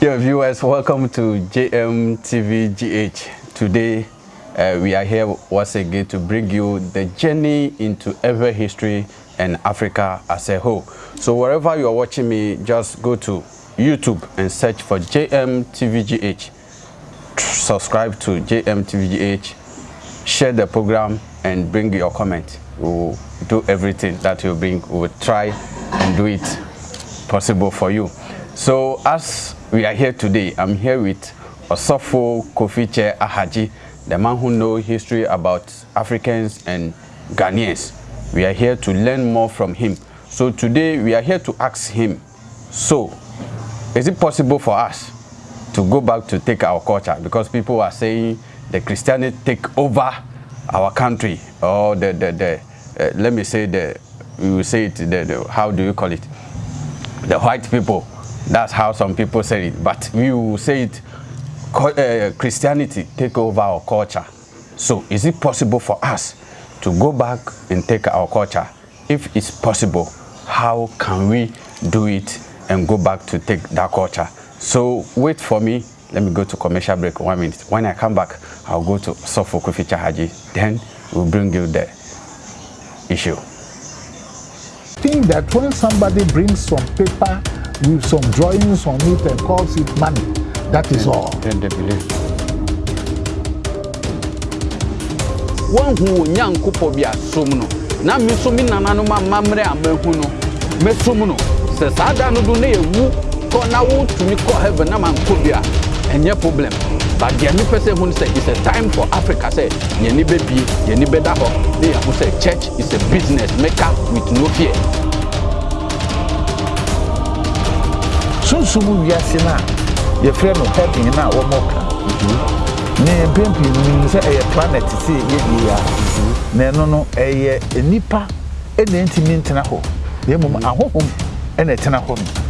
Dear viewers, welcome to JMTVGH. Today, uh, we are here once again to bring you the journey into ever history and Africa as a whole. So wherever you are watching me, just go to YouTube and search for JMTVGH. Subscribe to JMTVGH, share the program and bring your comment. We will do everything that you bring. We will try and do it possible for you. So as we are here today, I'm here with Osofo Kofiche Ahaji, the man who knows history about Africans and Ghanaians. We are here to learn more from him. So today we are here to ask him, so is it possible for us to go back to take our culture? Because people are saying the Christianity take over our country or the, the, the uh, let me say the, will say it, the, the, how do you call it? The white people that's how some people say it. But will say it, uh, Christianity take over our culture. So is it possible for us to go back and take our culture? If it's possible, how can we do it and go back to take that culture? So wait for me. Let me go to commercial break one minute. When I come back, I'll go to Sofo Kofi Haji. Then we'll bring you the issue. Think that when somebody brings some paper with some drawings on it and calls it money. That is all. Then they believe. One who young couple be a sumno. Now, Miss Suminanano, Mamre, and Mehuno, Messumuno, says Adano Dune, who call now to me call heaven, Naman Kubia, and your problem. But the only person who said it's a time for Africa, say, Yeni baby, Yeni Bedaho, they who say church is a business maker with no fear. Sunsum wiase no a yɛfrɛ no heaven no a wɔmɔ ka ne mpempem nim sɛ ɛyɛ planet sɛ yɛdie a na ɛno no ɛyɛ nnipa ɛna ntumi ntena hɔ. Na mmom ahohom ɛna ɛtena hɔ no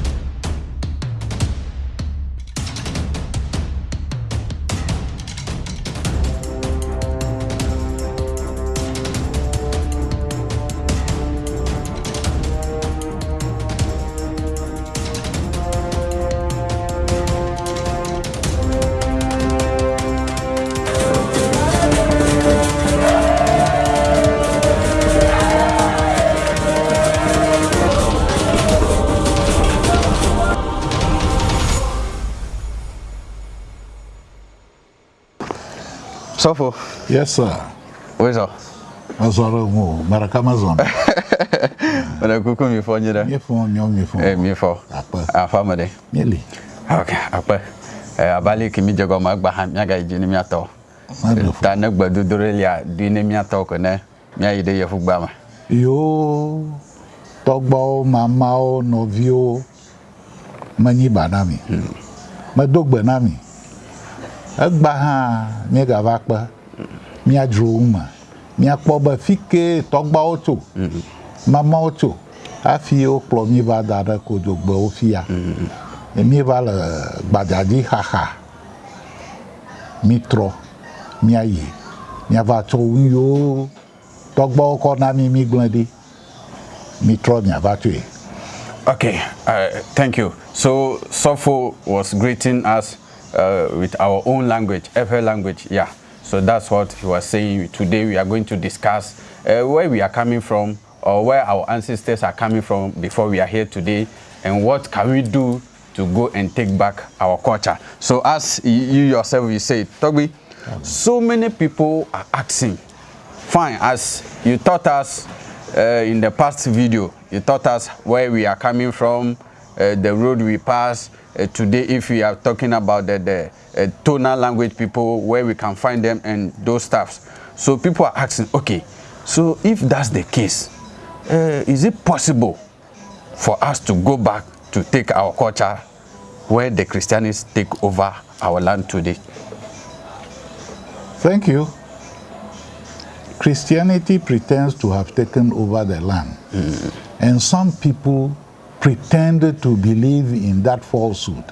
Sofo. Yes, sir. Where's all? Mazoro mu, baraka mazon. Wana kuku mi fo nyira. Mi fo nyo mi fo. Eh mi fo. Apa. Afa made. Mieli. Okay, apa. Eh abali ki mi jago ma gba ha mi aga iji ni mi ato. Ta na gba dudure lia di ni mi ato ko ne. Mi ayi de ye fu gba ma. Yo. Togbo mama o novio. Manyi banami. Hmm. Ma dogbe nami. Egba hã míegava kpe. Míadzro ŋu me. Míakpɔ be fi ke tɔgbawo tso. Mamawo tso. Hafi wokplɔ mí va da ɖe kodzogbewo fia. Míeva le gbadzadzi xaxa. Mítrɔ míayi míava tsɔ nu yiwo tɔgbawo kɔ na mí mígblẽ ɖi. Mítrɔ míava tsoe. Okay, uh, thank you. So Sofo was greeting us uh, with our own language, FL language. Yeah. So that's what he was saying. Today we are going to discuss uh, where we are coming from or where our ancestors are coming from before we are here today and what can we do to go and take back our culture. So as you yourself you say, Toby, so many people are asking, fine, as you taught us uh, in the past video, you taught us where we are coming from, uh, the road we pass, uh, today if we are talking about the, the uh, tonal language people where we can find them and those stuffs so people are asking okay so if that's the case uh, is it possible for us to go back to take our culture where the christians take over our land today? Thank you. Christianity pretends to have taken over the land. Mm. and some people pretended to believe in that falsehood.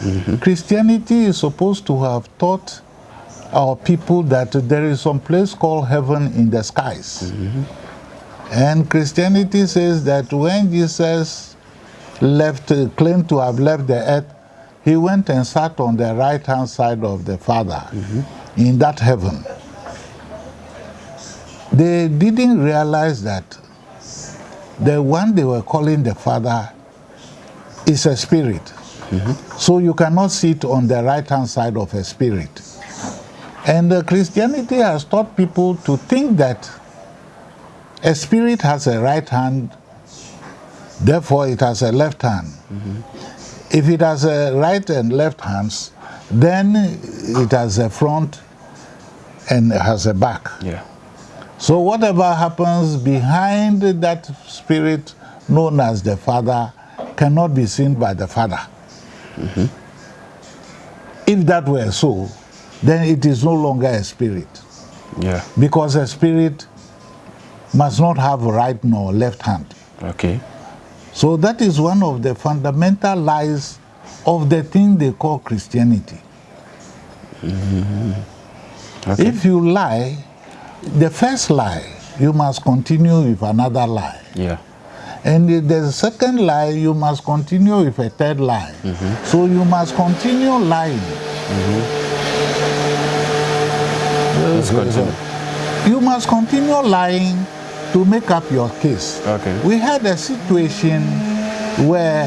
Mm -hmm. Christianity is supposed to have taught our people that there is some place called heaven in the skies. Mm -hmm. And Christianity says that when Jesus left, claimed to have left the earth he went and sat on the right hand side of the Father in that heaven. They didn't realize that the one they were calling the Father is a spirit. So you cannot sit on the right hand side of a spirit. And uh, Christianity has taught people to think that a spirit has a right hand, therefore it has a left hand. If it has a right and left hands, then it has a front and has a back. Yeah. So whatever happens behind that spirit known as the Father cannot be seen by the Father. Mm-hmm. If that were so, then it is no longer a spirit. Yeah. Because a spirit must not have right nor left hand. Okay. So that is one of the fundamental lies of the thing they call Christianity. Mm-hmm. Okay. If you lie, the first lie, you must continue with another lie. yeah. And the- second lie, you must continue with a third lie. Mm-hmm. So you must continue lying. Mm-hmm. Let's uh, continue. You must continue lying to make up your case. Okay. We had a situation where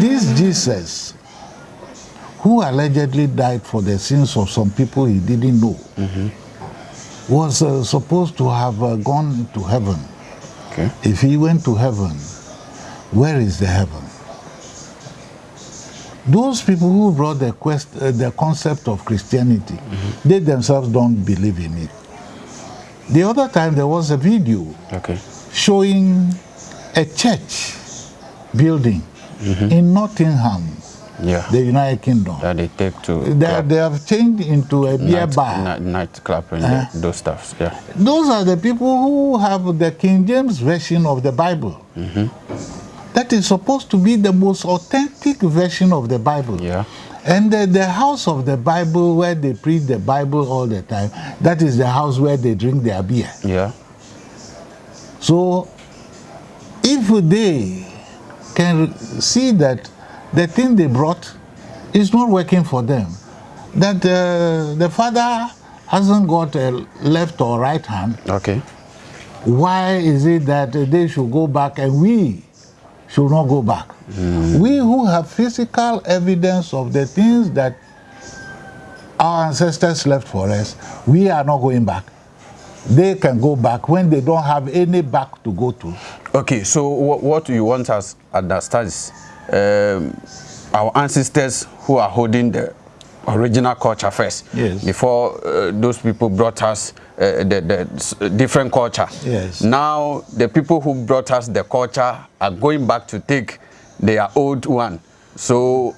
this Jesus, who allegedly died for the sins of some people he didn't know, mm-hmm. Was uh, supposed to have uh, gone to heaven. Okay. If he went to heaven, where is the heaven? Those people who brought the, quest, uh, the concept of Christianity, they themselves don't believe in it. The other time there was a video Okay. showing a church building in Nottingham, Yeah. the United Kingdom. that they take to They, club, they have changed into a beer night, bar. night, nightclub and the- those stuffs. Yeah. Those are the people who have the King James version of the Bible. Mm-hmm. That is supposed to be the most authentic version of the Bible. Yeah. And the, the house of the Bible, where they preach the Bible all the time, that is the house where they drink their beer. Yeah. So, if they can see that the thing they brought is not working for them, that uh, the father hasn't got a left or right hand, Okay. why is it that they should go back and we should not go back? We who have physical evidence of the things that our ancestors left for us, we are not going back. They can go back when they don't have any back to go to. Okay, so wh- what you want us to understand is um, our ancestors who are holding the original culture first. Yes. Before uh, those people brought us uh, the, the different culture. Yes. Now the people who brought us the culture are going back to take their old one. So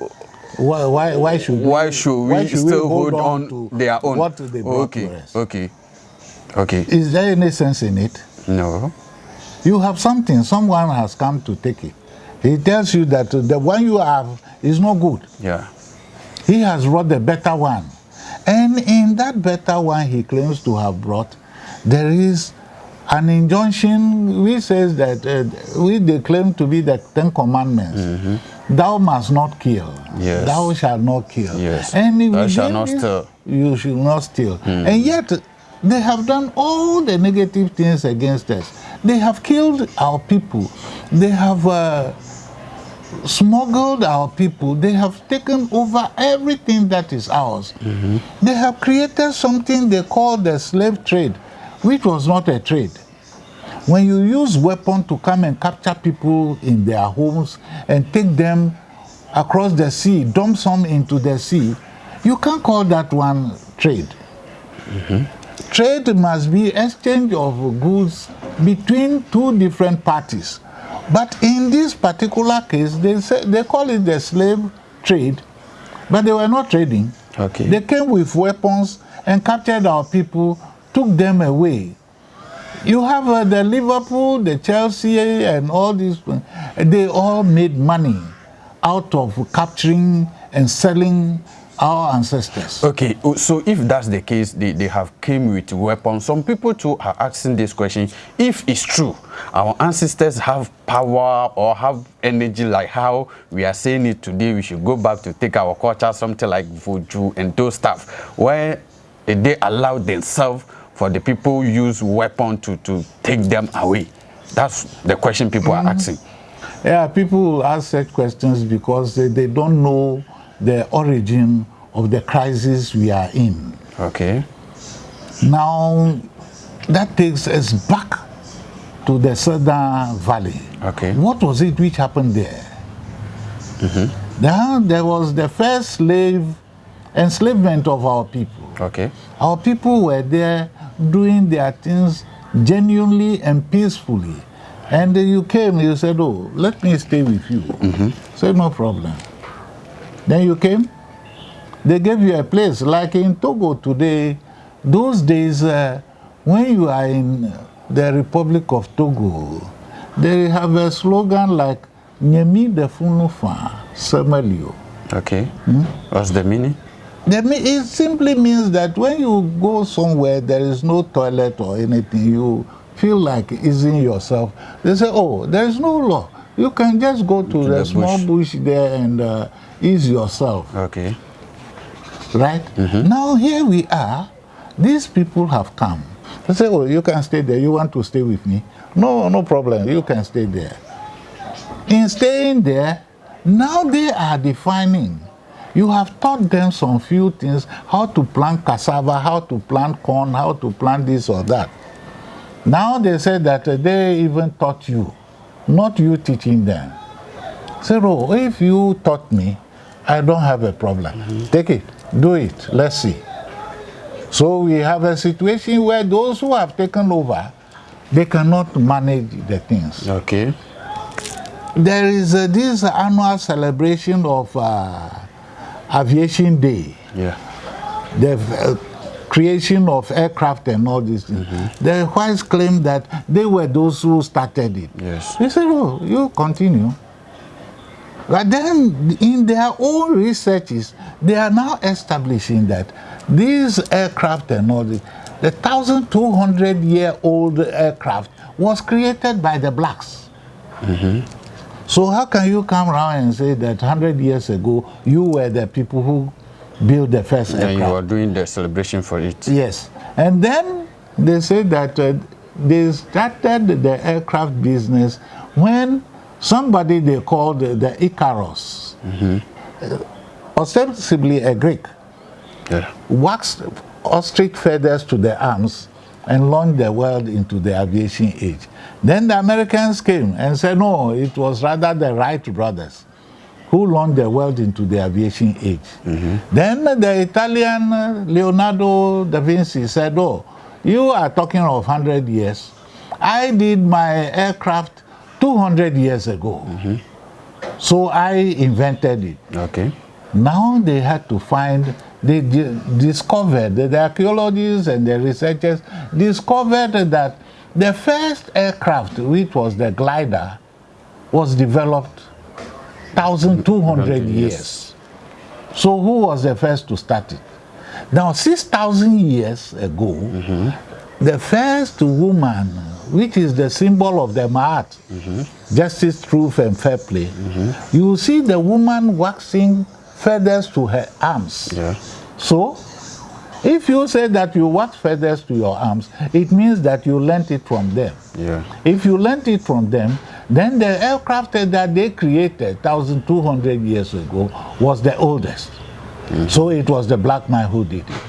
Why, why, why should why we, should we why should still hold on, on, to their own? What they okay. Okay. Okay. Is there any sense in it? No. You have something, someone has come to take it. He tells you that the one you have is not good. Yeah. He has brought the better one. And in that better one he claims to have brought, there is an injunction which says that uh, we they claim to be the Ten Commandments. Thou must not kill. Yes. Thou shalt not kill. Yes. And Thou shalt not steal. Hmm. You should not steal. And yet they have done all the negative things against us. They have killed our people. They have uh, smuggled our people. They have taken over everything that is ours. Mm-hmm. They have created something they call the slave trade, which was not a trade. When you use weapon to come and capture people in their homes and take them across the sea, dump some into the sea, you can't call that one trade. Mm-hmm. Trade must be exchange of goods between two different parties. But in this particular case, they say they call it the slave trade, but they were not trading. Okay. They came with weapons and captured our people, took them away. You have uh, the Liverpool, the Chelsea, and all these. uh, They all made money out of capturing and selling our ancestors. Okay, so if that's the case, they, they have came with weapons. Some people too are asking this question. If it's true, our ancestors have power or have energy like how we are saying it today, we should go back to take our culture, something like voodoo and those stuff. Where they allow themselves for the people use weapon to, to take them away? That's the question people mm -hmm. are mm-hmm. asking. Yeah, people ask such questions because they, they don't know the origin of the crisis we are in. Okay. Now, that takes us back to the Southern Valley. Okay. What was it which happened there? Mm -hmm. There, there was the first slave enslavement of our people. Okay. Our people were there doing their things genuinely and peacefully. And you came, you said, oh, let me stay with you. Mm -hmm. Say, no problem. Then you came, they gave you a place. Like in Togo today, those days, uh, when you are in the Republic of Togo, they have a slogan like, Nyemi de Funufa Semelio. Okay. Hmm? What's the meaning? The, it simply means that when you go somewhere, there is no toilet or anything, you feel like easing yourself, they say, oh, there is no law. You can just go to, to the, the, small bush. bush there and uh, ease yourself. Okay. Right? Mm -hmm. Now here we are. These people have come. They say, oh, you can stay there. You want to stay with me? No, no problem. You can stay there. In staying there, now they are defining. You have taught them some few things, how to plant cassava, how to plant corn, how to plant this or that. Now they say that they even taught you, not you teaching them. Say, oh, if you taught me, I don't have a problem. Mm -hmm. Take it, do it, let's see. So we have a situation where those who have taken over, they cannot manage the things. Okay. There is uh, this annual celebration of uh, Aviation Day. Yeah. The uh, creation of aircraft and all these things. Mm -hmm. The whites claim that they were those who started it. Yes. They said, oh, you continue. But then in their own researches, they are now establishing that these aircraft and all this, the 1,200 year old aircraft was created by the blacks. Mm -hmm. So how can you come around and say that 100 years ago you were the people who built the first and aircraft? you are doing the celebration for it. Yes. And then they say that uh, they started the aircraft business when somebody they called the Icarus, mm -hmm. ostensibly a Greek, yeah. waxed ostrich feathers to the arms and launched the world into the aviation age. Then the Americans came and said, no, it was rather the Wright brothers who launched the world into the aviation age. Mm -hmm. Then the Italian uh, Leonardo da Vinci said, oh, you are talking of 100 years. I did my aircraft 200 years ago. Mm -hmm. So I invented it. Okay. Now they had to find, they discovered, the archaeologists and the researchers discovered that the first aircraft, which was the glider, was developed 1,200 years. So who was the first to start it? Now, 6,000 years ago, mm -hmm. the first woman, which is the symbol of the Ma'at, mm -hmm. justice, truth, and fair play, mm -hmm. you see the woman waxing feathers to her arms. Yeah. So, if you say that you wax feathers to your arms, it means that you learnt it from them. Yeah. If you learnt it from them, then the aircraft that they created 1,200 years ago was the oldest. Mm -hmm. So it was the black man who did it.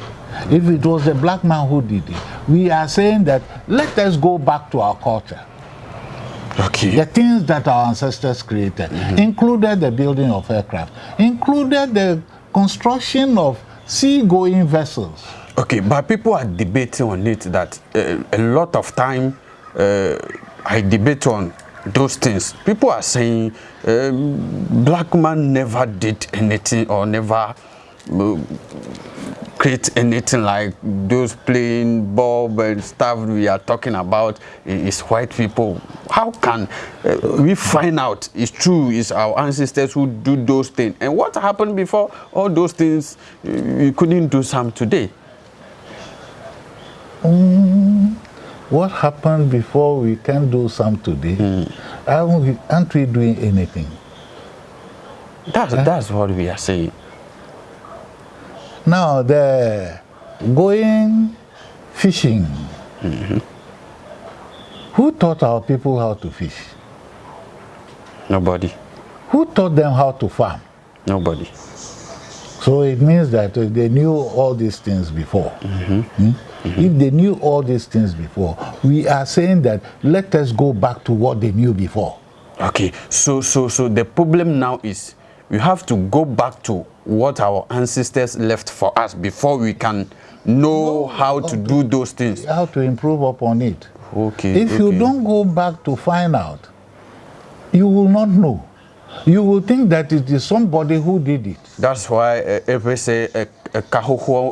If it was the black man who did it, we are saying that let us go back to our culture. Okay. The things that our ancestors created mm -hmm. included the building of aircraft, included the construction of sea-going vessels. Okay, but people are debating on it that uh, a lot of time uh, I debate on those things. People are saying um, black man never did anything or never create anything like those playing bulb and stuff we are talking about is white people. How can uh, we find out it's true, it's our ancestors who do those things? And what happened before all those things, uh, we couldn't do some today? Mm, what happened before we can do some today? Mm. Aren't, we, aren't we doing anything? That's, that's what we are saying. Now, the going fishing. Mm -hmm. Who taught our people how to fish? Nobody. Who taught them how to farm? Nobody. So it means that they knew all these things before. Mm -hmm. Hmm? Mm -hmm. If they knew all these things before, we are saying that let us go back to what they knew before. Okay, so so so the problem now is we have to go back to what our ancestors left for us before we can know no, how to do those things. How to improve upon it. Okay. If okay. you don't go back to find out, you will not know. You will think that it is somebody who did it. That's why uh, if we say uh,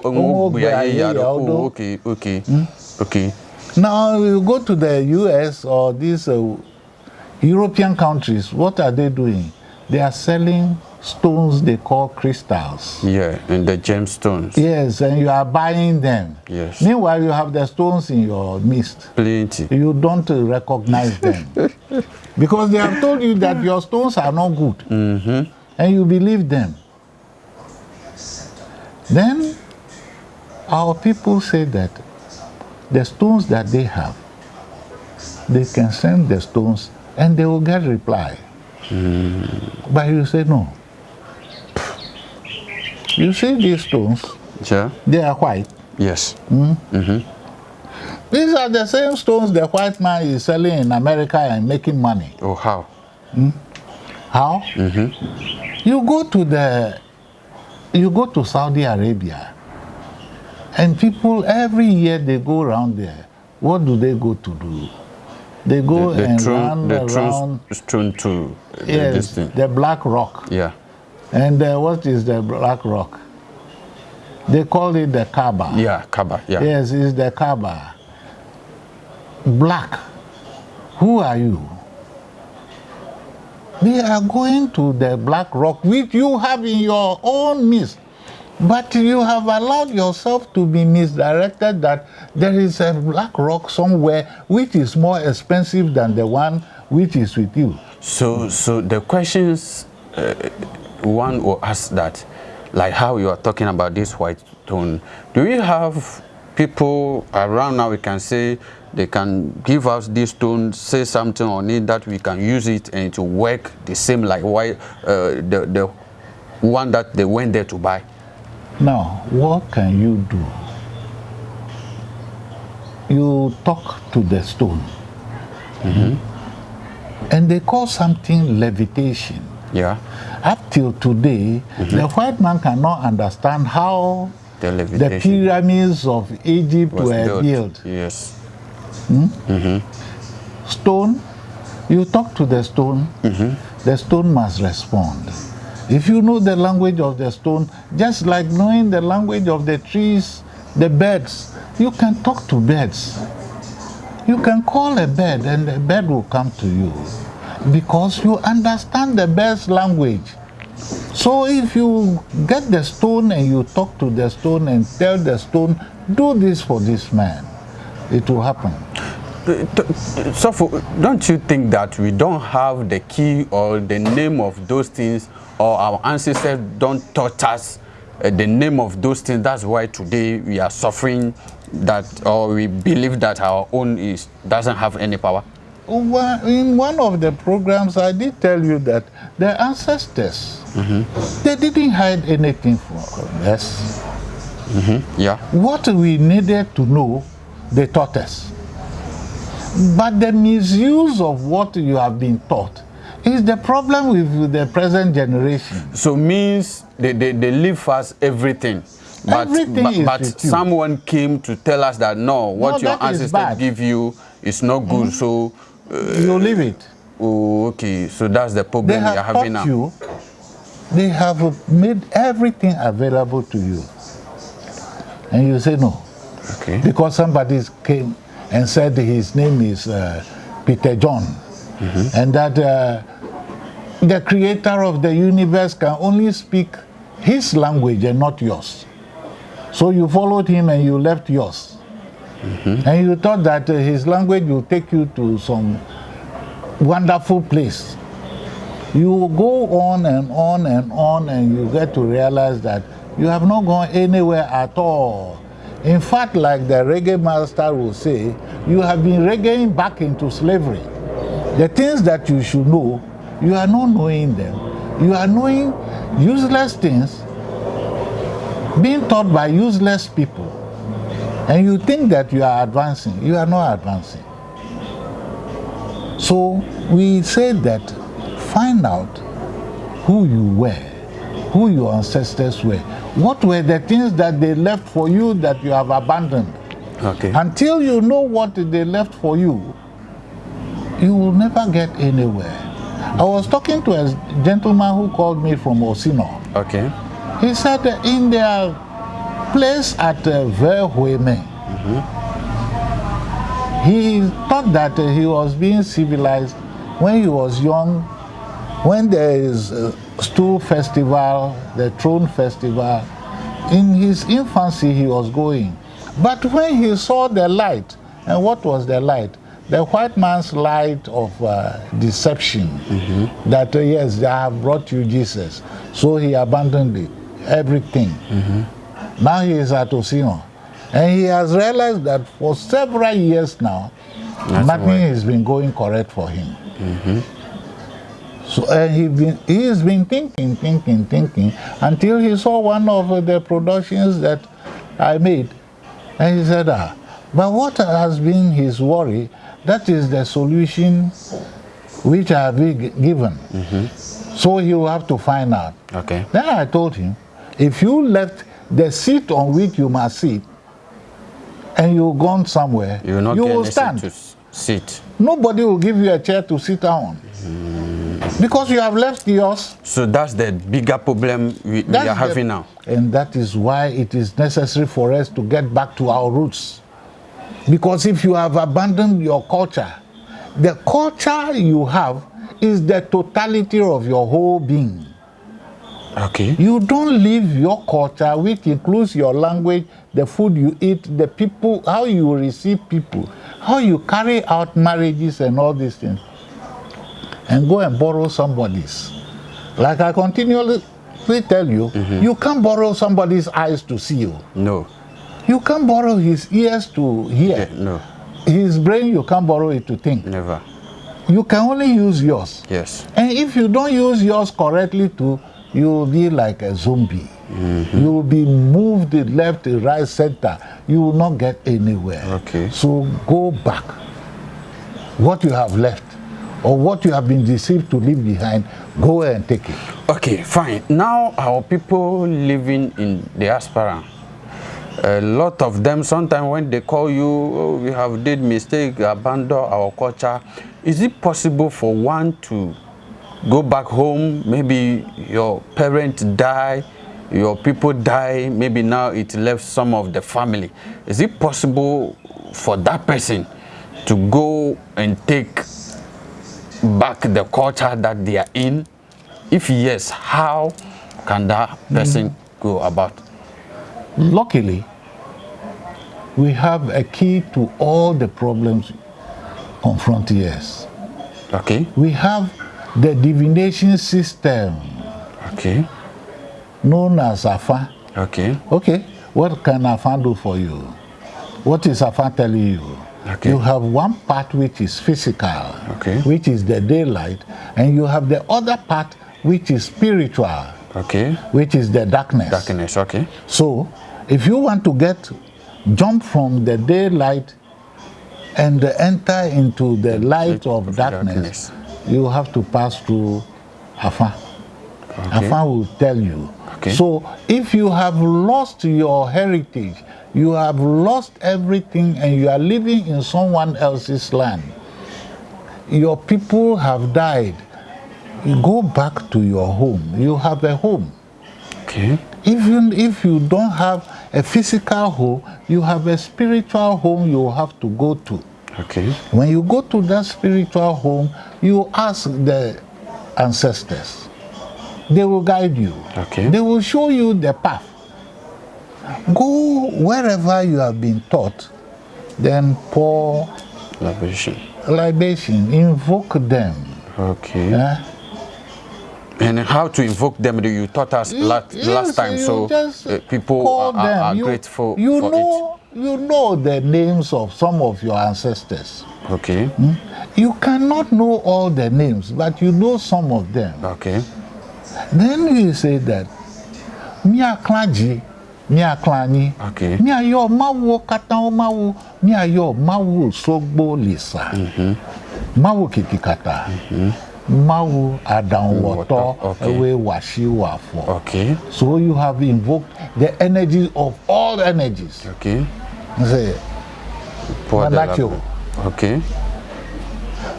oh, okay, okay, mm? okay. Now you go to the US or these uh, European countries, what are they doing? They are selling stones they call crystals. Yeah, and the gemstones. Yes, and you are buying them. Yes. Meanwhile, you have the stones in your midst. Plenty. You don't recognize them. because they have told you that your stones are not good. Mm -hmm. And you believe them. Then, our people say that the stones that they have, they can send the stones and they will get reply. Mm. But you say no. You see these stones? Yeah. They are white. Yes. Mm? Mm -hmm. These are the same stones the white man is selling in America and making money. Oh, how? Mm? How? Mm -hmm. You go to the, you go to Saudi Arabia, and people every year they go around there. What do they go to do? They go the, the and run the around. Strewn to yes, the, the black rock. Yeah. And uh, what is the black rock? They call it the Kaaba. Yeah, Kaaba, yeah. Yes, it's the Kaaba. Black. Who are you? They are going to the black rock which you have in your own midst. But you have allowed yourself to be misdirected that there is a black rock somewhere which is more expensive than the one which is with you. So, so the questions uh, one will ask that, like how you are talking about this white tone, do we have people around now we can say they can give us this stone, say something on it that we can use it and to work the same like white, uh, the, the one that they went there to buy? Now, what can you do? You talk to the stone. Mm -hmm. And they call something levitation. Yeah. Up till today, mm -hmm. the white man cannot understand how the, the pyramids of Egypt were built. Yes. Hmm? Mm -hmm. Stone, you talk to the stone, mm-hmm. the stone must respond. If you know the language of the stone, just like knowing the language of the trees, the birds, you can talk to birds. You can call a bird and the bird will come to you because you understand the bird's language. So if you get the stone and you talk to the stone and tell the stone, do this for this man, it will happen. So don't you think that we don't have the key or the name of those things or our ancestors don't taught us uh, the name of those things. That's why today we are suffering that or we believe that our own is doesn't have any power. in one of the programs, I did tell you that the ancestors, mm -hmm. they didn't hide anything from us. Mm -hmm. Yeah. What we needed to know, they taught us. But the misuse of what you have been taught is the problem with the present generation. So means they, they, they leave us everything. But, everything but, but someone came to tell us that no, what no, your ancestors give you is not good. Mm -hmm. So uh, you leave it. Oh, okay. So that's the problem we are having now. You, they have made everything available to you. And you say no. Okay. Because somebody came and said his name is uh, Peter John. And that uh, the creator of the universe can only speak his language and not yours. So you followed him and you left yours. And you thought that uh, his language will take you to some wonderful place. You go on and on and on, and you get to realize that you have not gone anywhere at all. In fact, like the reggae master will say, you have been reggaeing back into slavery. The things that you should know, you are not knowing them. You are knowing useless things being taught by useless people. And you think that you are advancing. You are not advancing. So we said that find out who you were, who your ancestors were. What were the things that they left for you that you have abandoned? Okay. Until you know what they left for you, you will never get anywhere. I was talking to a gentleman who called me from Osino. Okay. He said in their place at uh, Verhueme, he thought that uh, he was being civilized when he was young, when there is a stool festival, the throne festival. In his infancy, he was going. But when he saw the light, and what was the light? The white man's light of uh, deception, that uh, yes, I have brought you Jesus. So he abandoned it, everything. Now he is at Osino. And he has realized that for several years now, nothing right. has been going correct for him. So uh, he been, he has been thinking, thinking, thinking until he saw one of the productions that I made, and he said, "Ah, but what has been his worry? That is the solution which I have been given. So he will have to find out." Okay. Then I told him, if you left the seat on which you must sit, and you gone somewhere, You will not you will stand. to s- sit. Nobody will give you a chair to sit down. Because you have left yours. So that's the bigger problem we, we are the- having now. And that is why it is necessary for us to get back to our roots. Because if you have abandoned your culture, the culture you have is the totality of your whole being. Okay. You don't leave your culture, which includes your language, the food you eat, the people, how you receive people, how you carry out marriages and all these things, and go and borrow somebody's. Like I continually tell you, mm-hmm. you can't borrow somebody's eyes to see you. No. You can't borrow his ears to hear. Yeah, no. His brain, you can't borrow it to think. Never. You can only use yours. Yes. And if you don't use yours correctly too, you will be like a zombie. Mm-hmm. You will be moved left, right, center. You will not get anywhere. Okay. So go back. What you have left, or what you have been deceived to leave behind, go and take it. Okay, fine. Now our people living in diaspora, a lot of them sometimes when they call you, oh, we have did mistake, abandon our culture. Is it possible for one to go back home? Maybe your parents die, your people die. Maybe now it left some of the family. Is it possible for that person to go and take back the culture that they are in? If yes, how can that person go about? Luckily, we have a key to all the problems confronting us. Okay, We have the divination system okay, known as Afa. okay, Okay, what can Afa do for you? What is Afa telling you? Okay. You have one part which is physical, Okay. which is the daylight, and you have the other part which is spiritual, okay. which is the darkness. Darkness, okay, So, if you want to get jump from the daylight and enter into the light of of darkness, darkness. you have to pass through Afa. Afa will tell you. Okay. So, if you have lost your heritage, you have lost everything, and you are living in someone else's land, your people have died. You go back to your home. You have a home okay, even if you don't have a physical home, you have a spiritual home you have to go to. Okay. When you go to that spiritual home, you ask the ancestors. They will guide you. Okay. They will show you the path. Go wherever you have been taught, then pour Libation. libation, invoke them. Okay. eh? And how to invoke them? You taught us last, Yes, last time, you so uh, people are, them. are You- grateful you for know, You know the names of some of your ancestors. it. Okay. You cannot know all the names, but you know some of them. Okay. Then you say that, Mia Klaji, miakla anyi okay. miayɔ mawuwo katã wo mawu miayɔ mawu sogbo lisa mm -hmm. mawu kiki kata mm -hmm. mawu aɖaŋuwɔtɔ okay. ewe wasi wafɔ okay. so you have invoked the energies of all energies okay. nse manatio okay.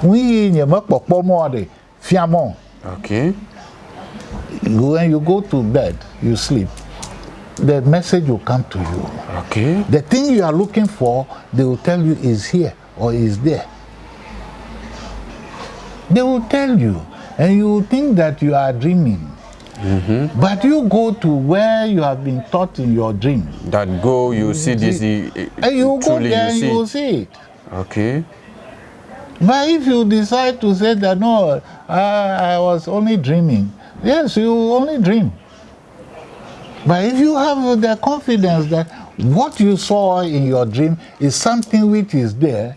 nuyi nye mekpɔkpɔmɔ ɖe fiamɔ okay. when you go to bed you sleep. The message will come to you. Okay. The thing you are looking for, they will tell you is here or is there. They will tell you, and you will think that you are dreaming. But you go to where you have been taught in your dream, That go, you see this. eh, eh, and you go there and you you will see. see it. Okay. But if you decide to say that no, I, I was only dreaming, yes, you only dream. But if you have the confidence that what you saw in your dream is something which is there,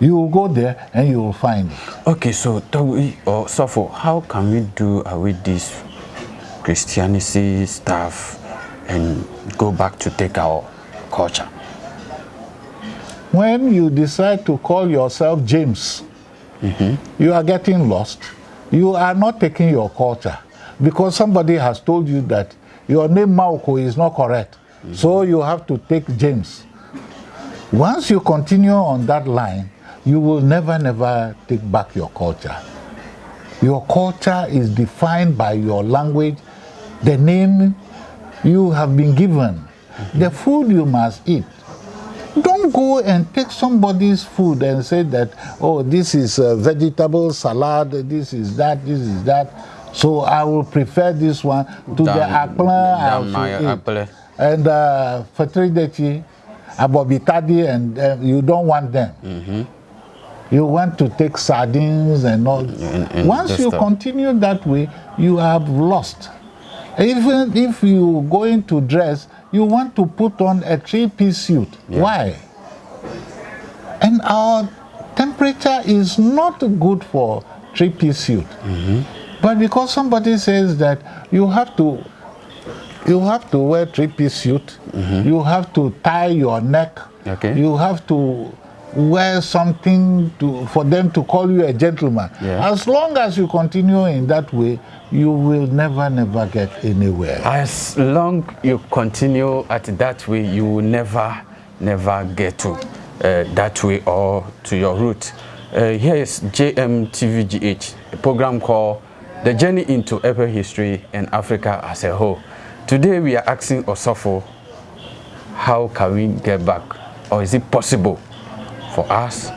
you will go there and you will find it. Okay, so Togbi or Sofo, how can we do away with this Christianity stuff and go back to take our culture? When you decide to call yourself James, mm-hmm. you are getting lost. You are not taking your culture because somebody has told you that your name Mauko is not correct. So you have to take James. Once you continue on that line, you will never, never take back your culture. Your culture is defined by your language, the name you have been given, the food you must eat. Don't go and take somebody's food and say that, oh, this is a vegetable salad, this is that, this is that. So I will prefer this one to the apple I than my should eat. apple. And uh, fertility, abobitadi, and uh, you don't want them. You want to take sardines and all. And- and Once you stuff. continue that way, you have lost. Even if you going to dress, you want to put on a three-piece suit. Why? And our temperature is not good for three-piece suit. But because somebody says that you have to you have to wear three-piece suit, you have to tie your neck, Okay. you have to wear something to, for them to call you a gentleman. Yeah. As long as you continue in that way, you will never, never get anywhere. As long you continue at that way, you will never, never get to uh, that way or to your root. Uh, here is JMTVGH, a program called The Journey into Epic History and Africa as a Whole. Today we are asking Osofo, how can we get back, or is it possible for us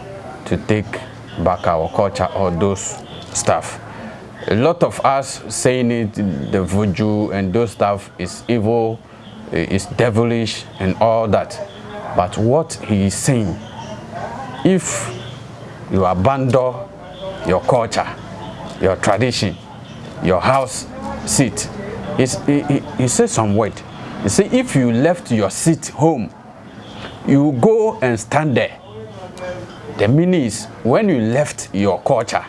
to take back our culture or those stuff? a lot of us saying it, the voodoo and those stuff is evil, is devilish and all that. But what he is saying, if you abandon your culture, your tradition, your house seat, he, he, he says some word. He say if you left your seat home, you go and stand there. The meaning is when you left your culture,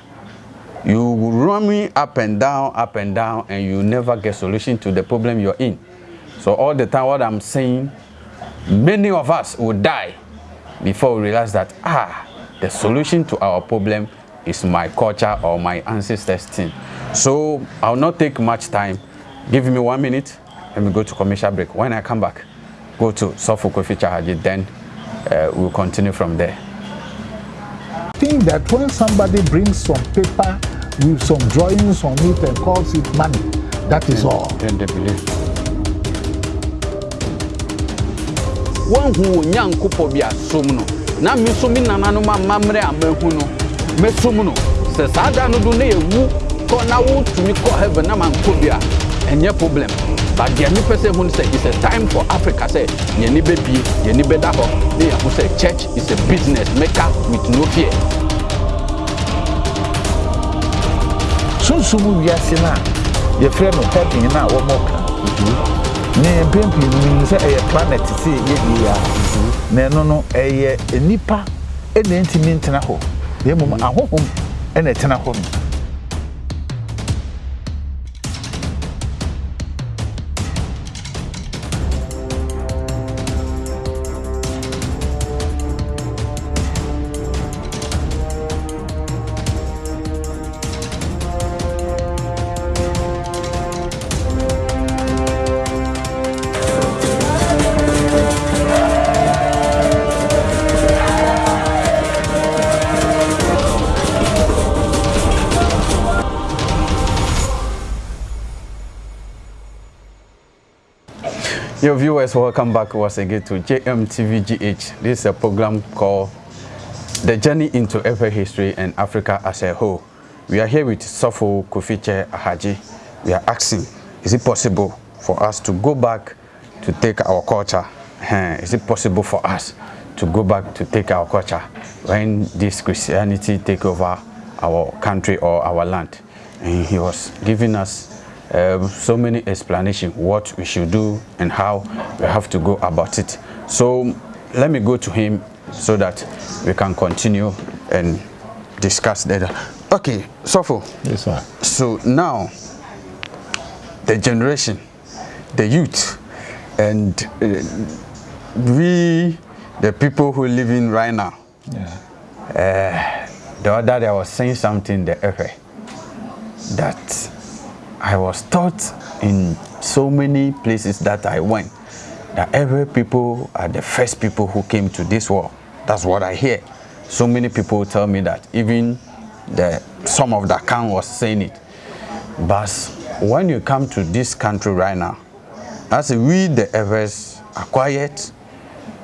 you will roaming up and down, up and down, and you never get solution to the problem you're in. So all the time, what I'm saying, many of us will die before we realize that ah, the solution to our problem is my culture or my ancestors' thing. So I'll not take much time. Give me one minute. Let me go to commercial break. When I come back, go to Sofo Kofi Chahaji. Then uh, we'll continue from there. think that when somebody brings some paper with some drawings on it and calls it money, that is all. Then they believe. woahu wo nyankopɔ bi asom no na me so me nananom amammerɛ a mahu no mɛsom no sɛ kɔ na wotumi kɔ heaven na mankɔ bi a ɛnyɛ problem. But mepɛ sɛ hu no sɛ it's a time for africa sɛ yɛni bɛbie yɛni bɛda hɔ na yɛho sɛ church is a business maker with no fear. Sunsum wiase no a yɛfrɛ no heaven no a wɔmɔ ka ne mpempem nim sɛ ɛyɛ planet sɛ yɛdie a na ɛno no ɛyɛ nnipa ɛna ntumi ntena hɔ. Na mmom ahohom ɛna ɛtena hɔ no Your viewers, welcome back once again to JMTVGH. This is a program called The Journey into Ever History and Africa as a Whole. We are here with Sofo Kofiche Ahaji. We are asking, is it possible for us to go back to take our culture? Is it possible for us to go back to take our culture when this Christianity take over our country or our land? And he was giving us um, so many explanations what we should do and how we have to go about it. So let me go to him so that we can continue and discuss that. Okay, Sofo. Yes, sir. So now, the generation, the youth, and uh, we, the people who live in right now, Yeah. the other day I was saying something the that I was taught in so many places that I went that every people are the first people who came to this world. That's what I hear. So many people tell me that even the some of the account was saying it. But when you come to this country right now, as we the Evers are quiet,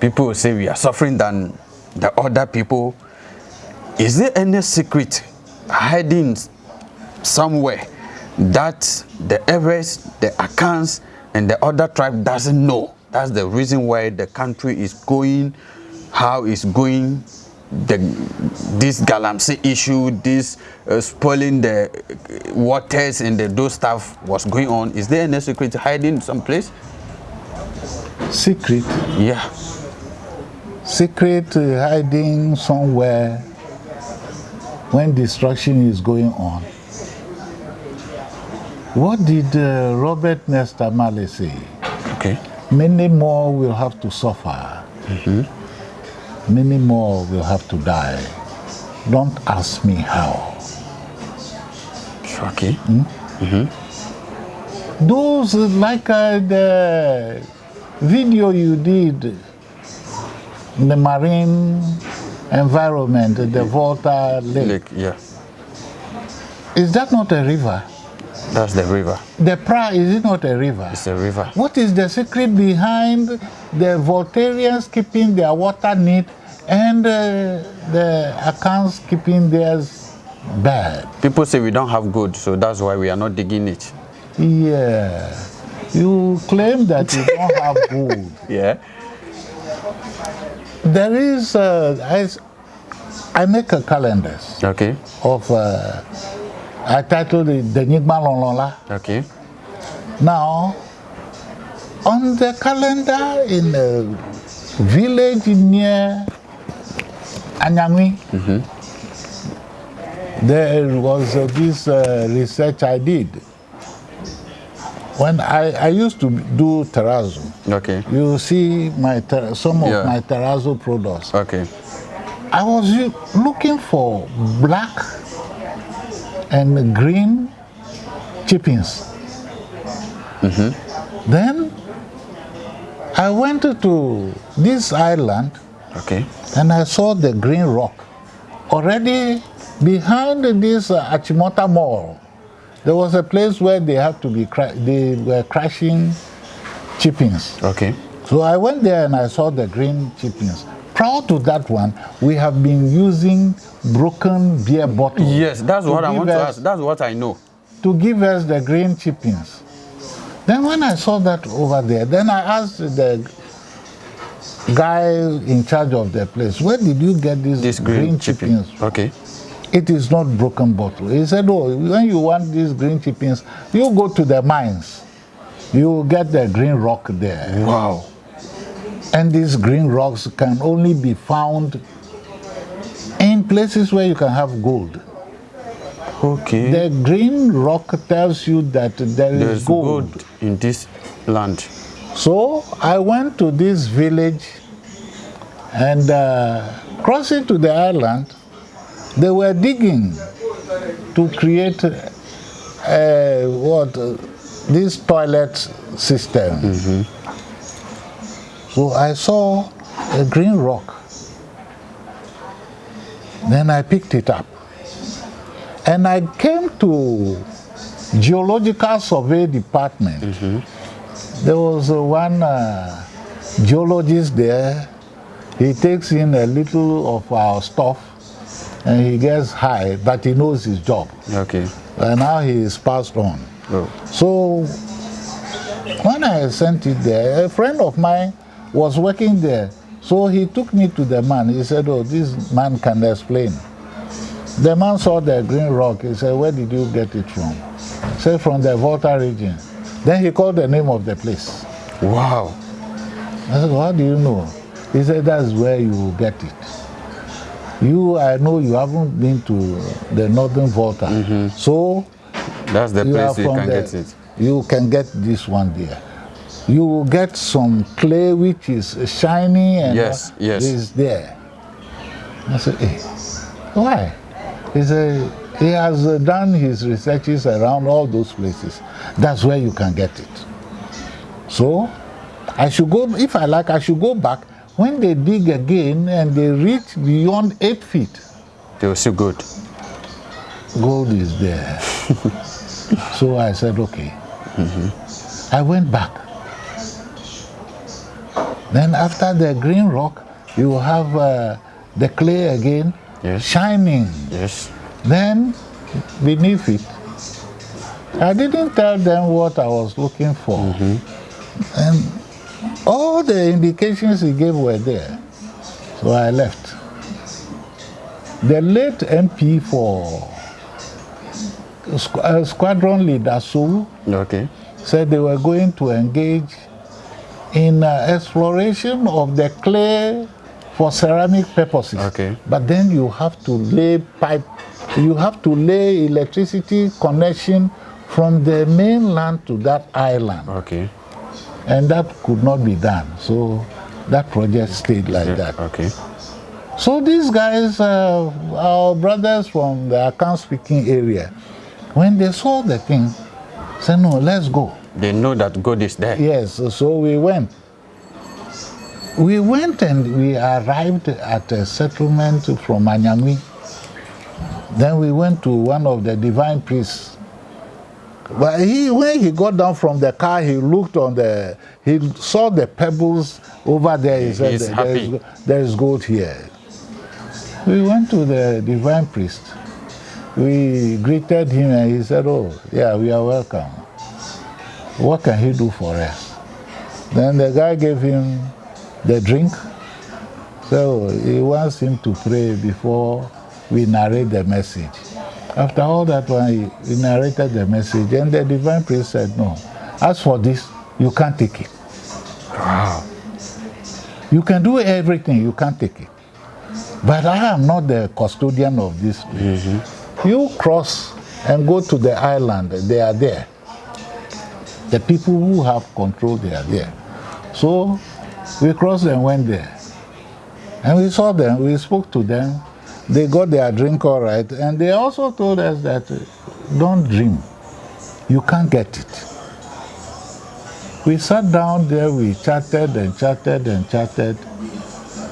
people say we are suffering than the other people. Is there any secret hiding somewhere that the Everest, the Akans, and the other tribe doesn't know. That's the reason why the country is going, how it's going, the, this Galamsey issue, this uh, spoiling the uh, waters and the, those stuff was going on. Is there any secret hiding someplace? Secret, Yeah. secret uh, hiding somewhere when destruction is going on. What did uh, Robert Nesta Marley say? Okay. Many more will have to suffer. Many more will have to die. Don't ask me how. Okay. Those uh, like uh, the video you did, in the marine environment, the Volta Lake. Lake, yeah. Is that not a river? That's the river. The Pra, is it not a river? It's a river. What is the secret behind the Voltarians keeping their water neat and uh, the Akans keeping theirs bad? People say we don't have gold, so that's why we are not digging it. Yeah. You claim that you don't have gold. Yeah. There is, uh, I, I make a calendar Okay. of, uh, I titled it The Nyigma Lonlola. Okay. Now, on the calendar in a village near Anyangwi, there was uh, this uh, research I did. When I, I used to do terrazzo, Okay. you see my some of Yeah. my terrazzo products. Okay. I was looking for black and green chippings. Then I went to this island Okay. and I saw the green rock. Already behind this uh, Achimota Mall, there was a place where they had to be cra- they were crashing chippings. Okay. So I went there and I saw the green chippings. Prior to that one, we have been using broken beer bottles. Yes, that's what I want to ask. That's what I know. to give us the green chippings. Then when I saw that over there, then I asked the guy in charge of the place, where did you get these This green, chipping. chippings? Okay. It is not broken bottle. He said, oh, when you want these green chippings, you go to the mines. You will get the green rock there. Wow. And these green rocks can only be found in places where you can have gold. Okay. The green rock tells you that there is There's gold. gold in this land. So I went to this village and uh, crossing to the island, they were digging to create uh, what uh, this toilet system. So I saw a green rock. Then I picked it up. And I came to geological survey department. There was one uh, geologist there. He takes in a little of our stuff and he gets high, but he knows his job. Okay. And now he is passed on. Oh. So when I sent it there, a friend of mine was working there. So he took me to the man. He said, Oh, this man can explain. The man saw the green rock. He said, Where did you get it from? He said, From the Volta region. Then he called the name of the place. Wow. I said, How do you know? He said, That's where you will get it. You, I know you haven't been to the Northern Volta. So That's the you place you from can the- get it. You can get this one there. You will get some clay which is shiny and Yes, yes. is there. I said, hey, why? He said, he has uh, done his researches around all those places. That's where you can get it. So, I should go, if I like, I should go back. When they dig again and they reach beyond eight feet, They will see good. gold is there. so I said, okay. I went back. Then after the green rock, you have uh, the clay again, Yes. shining. Yes. Then beneath it, I didn't tell them what I was looking for. And all the indications he gave were there. So I left. The late MP for squ- uh, Squadron Leader Sulu Okay. said they were going to engage in uh, exploration of the clay for ceramic purposes. Okay. But then you have to lay pipe, you have to lay electricity connection from the mainland to that island. Okay. And that could not be done. So that project stayed like Yeah, that. Okay. So these guys, uh, our brothers from the Akan speaking area, when they saw the thing, said, no, let's go. They know that God is there. Yes, so we went. We went and we arrived at a settlement from Anyangui. Then we went to one of the divine priests. But he, when he got down from the car, he looked on the, he saw the pebbles over there. He said, He's there, is, there is gold here. We went to the divine priest. We greeted him and he said, Oh, yeah, we are welcome. What can he do for us? Then the guy gave him the drink. So he wants him to pray before we narrate the message. After all that one, he, he narrated the message, and the divine priest said, No, as for this, you can't take it. Wow. You can do everything, you can't take it. But I am not the custodian of this place. You cross and go to the island, they are there. The people who have control, they are there. So we crossed and went there. And we saw them, we spoke to them. They got their drink all right. And they also told us that don't dream. You can't get it. We sat down there, we chatted and chatted and chatted.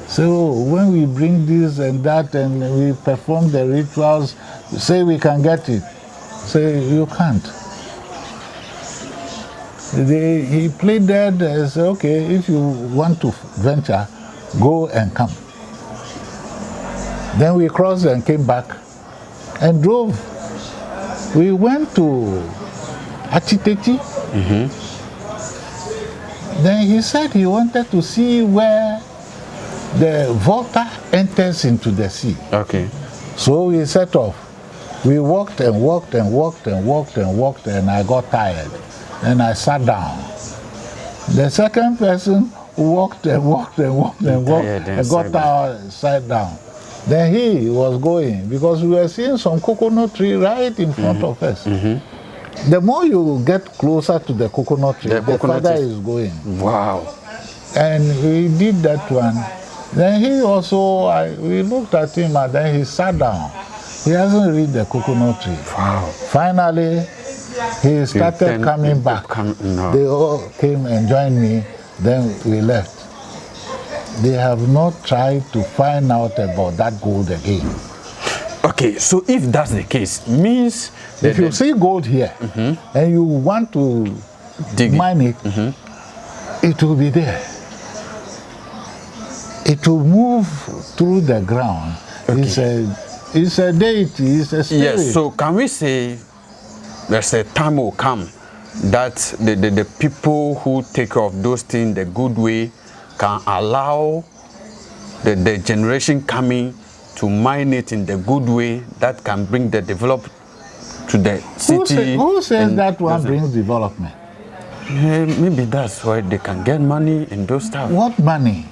So when we bring this and that and we perform the rituals, say we can get it. Say you can't. They, he played dead and said, okay, if you want to venture, go and come. Then we crossed and came back and drove. We went to Achitechi. Mm-hmm. Then he said he wanted to see where the Volta enters into the sea. Okay. So we set off. We walked and walked and walked and walked and walked, and I got tired. And I sat down. The second person walked and walked and walked and walked Tired and and got tired, sat down. Then he was going because we were seeing some coconut tree right in front Mm-hmm. of us. The more you get closer to the coconut tree, The the, coconut is going Wow. and we did that one. Then he also, I, we looked at him and then he sat down. He hasn't read the coconut tree. Wow. Finally, he started coming back. come- no. They all came and joined me. Then we left. They have not tried to find out about that gold again. Okay, so if that's the case, means that If you see gold here mm-hmm. and you want to dig it. mine it, mm-hmm. it will be there. It will move through the ground. It's a it's a deity, it's a spirit. Yes, so can we say there's a time will come that the, the, the people who take care of those things the good way can allow the, the generation coming to mine it in the good way that can bring the develop to the city. who, say, who says that one brings development? Eh, maybe that's why they can get money and those stuff. What money?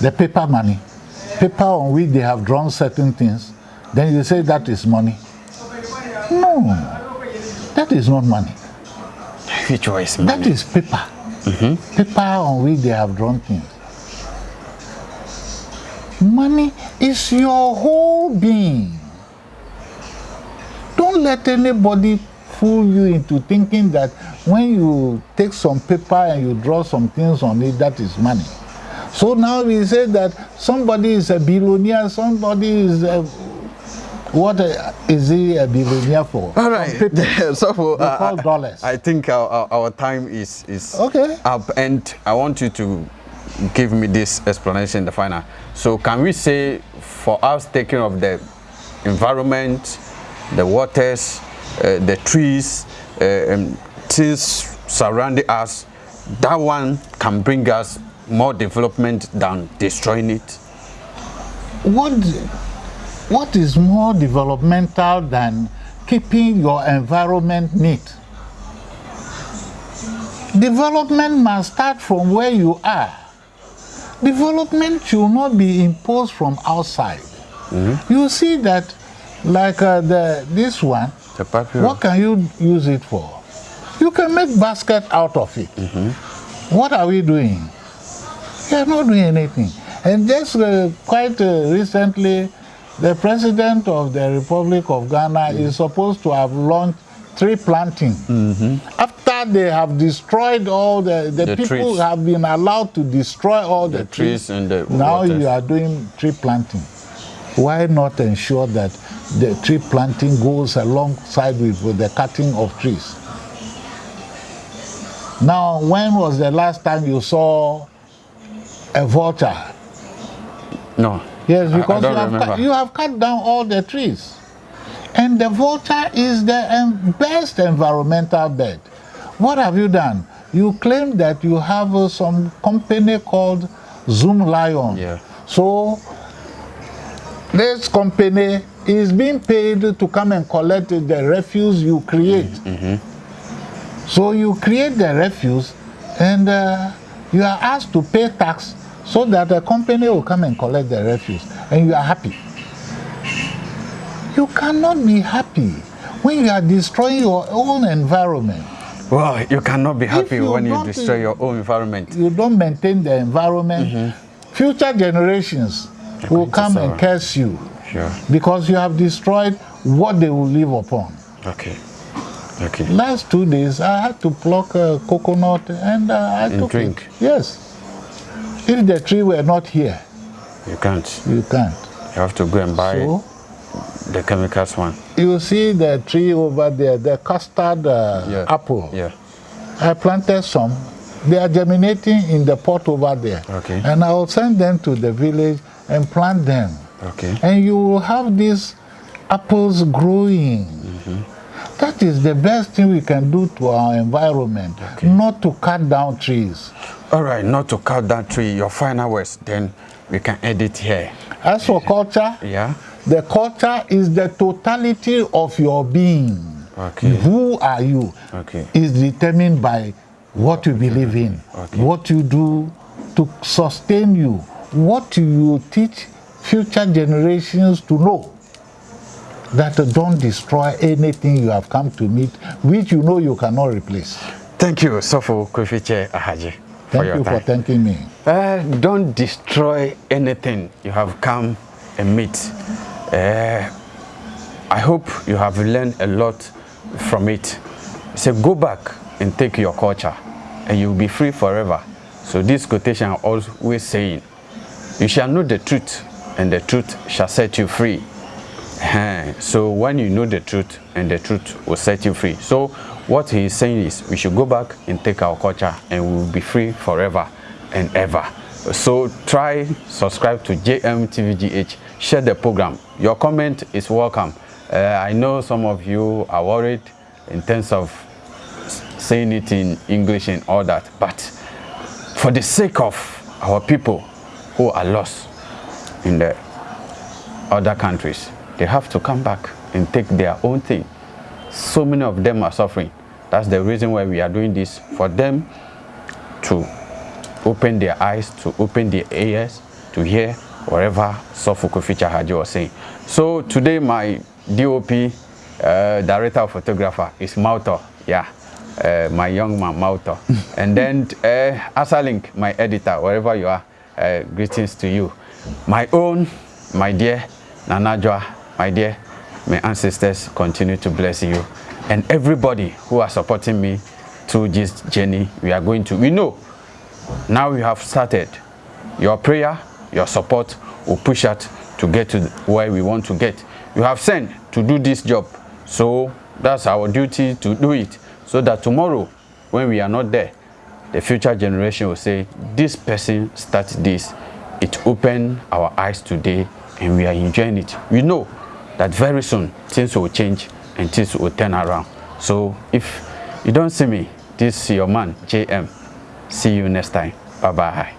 The paper money. Paper on which they have drawn certain things. Then you say that is money. No, that is not money. Which is That money? is paper. Paper on which they have drawn things. Money is your whole being. Don't let anybody fool you into thinking that when you take some paper and you draw some things on it, that is money. So now we say that somebody is a billionaire, somebody is a, what is he a billionaire for? All right. so for, call dollars. I think our, our, our time is is Okay. up, and I want you to give me this explanation in the final. So can we say for us taking of the environment, the waters, uh, the trees, uh, um, things surrounding us, that one can bring us more development than destroying it. what what is more developmental than keeping your environment neat? Development must start from where you are. Development should not be imposed from outside. You see that like uh, the this one The what can you use it for? You can make basket out of it. What are we doing? We are not doing anything. And just uh, quite uh, recently, the president of the Republic of Ghana is supposed to have launched tree planting. After they have destroyed all the, the, The people trees. have been allowed to destroy all the, The trees and the now waters. you are doing tree planting. Why not ensure that the tree planting goes alongside with, with the cutting of trees? Now, when was the last time you saw a vulture? No. Yes, I- I because you, have cut, you have cut down all the trees. And the vulture is the best environmental bed. What have you done? You claim that you have uh, some company called Zoomlion. Yeah. So this company is being paid to come and collect the refuse you create. Mm -hmm. So you create the refuse and uh, you are asked to pay tax so that the company will come and collect the refuse and you are happy. You cannot be happy when you are destroying your own environment. Well, you cannot be happy you when you destroy your own environment. You don't maintain the environment, Mm-hmm. future generations will going to come and curse you Sure. because you have destroyed what they will live upon. Okay. Okay. Last two days, I had to pluck a coconut and uh, I And took drink. it. Yes. If the tree were not here, You can't. you can't. You have to go and buy So the chemicals one. you see the tree over there, the custard uh, Yeah. apple. Yeah. I planted some. They are germinating in the pot over there. Okay. And I will send them to the village and plant them. Okay. And you will have these apples growing. That is the best thing we can do to our environment, not to cut down trees. All right, not to cut that tree. Your final words, then we can edit here. As for culture, Yeah. the culture is the totality of your being. Okay. Who are you? Okay. Is determined by what you believe in, Okay. what you do to sustain you, what you teach future generations to know. That don't destroy anything you have come to meet, which you know you cannot replace. Thank you, Sofo Kofiche Ahaji, Thank you time. for thanking me. Uh, don't destroy anything you have come and meet. Uh, I hope you have learned a lot from it. So go back and take your culture and you'll be free forever. So this quotation I'm always saying, you shall know the truth and the truth shall set you free. So when you know the truth and the truth will set you free. So what he is saying is we should go back and take our culture and we will be free forever and ever. So try subscribe to JMTVGH, share the program. Your comment is welcome. Uh, I know some of you are worried in terms of saying it in English and all that, but for the sake of our people who are lost in the other countries, they have to come back and take their own thing. So many of them are suffering. That's the reason why we are doing this for them to open their eyes, to open their ears, to hear whatever Sofuku Feature Haji was saying. So today my DOP, uh, director of photographer, is Mauto. Yeah, uh, my young man Mauto. and then uh, Asalink, my editor, wherever you are, uh, greetings to you. My own, my dear Nanajwa, my dear, may ancestors continue to bless you. And everybody who are supporting me through this journey, we are going to, we know now we have started. Your prayer, your support will push us to get to where we want to get. You have sent to do this job, so that's our duty to do it. So that tomorrow, when we are not there, the future generation will say, this person started this. It opened our eyes today and we are enjoying it. We know that very soon things will change and things will turn around. So if you don't see me, this is your man, JM. See you next time. Bye bye.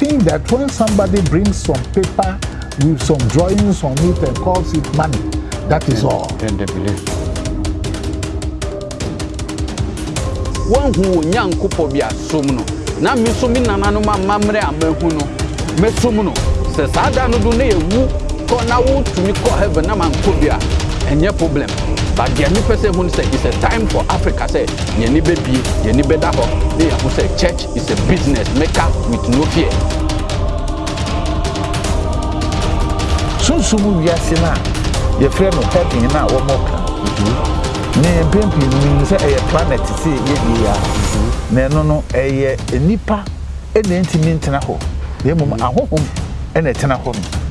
think that when somebody brings some paper with some drawings on it and calls it money, that is all. Then they believe. woahu wo nyankopɔ bi asom no na me nso me nananom amammerɛ a mahu no mɛsom no sɛ saa da no do na yɛwu kɔ na wotumi kɔ heaven na mankɔ bi a ɛnyɛ problem. But deɛ mepɛ sɛ hu no sɛ it's a time for africa sɛ yɛni bɛbie yɛni bɛda hɔ na yɛho sɛ church is a business maker with no fear. Sunsum wiase no a yɛfrɛ no heaven no a wɔmɔka ne mpempem no sɛ ɛyɛ planet sɛ yɛdie a. Na ɛno no ɛyɛ nnipa ɛna ntumi ntena hɔ. Na mmom ahohom ɛna ɛtena hɔ no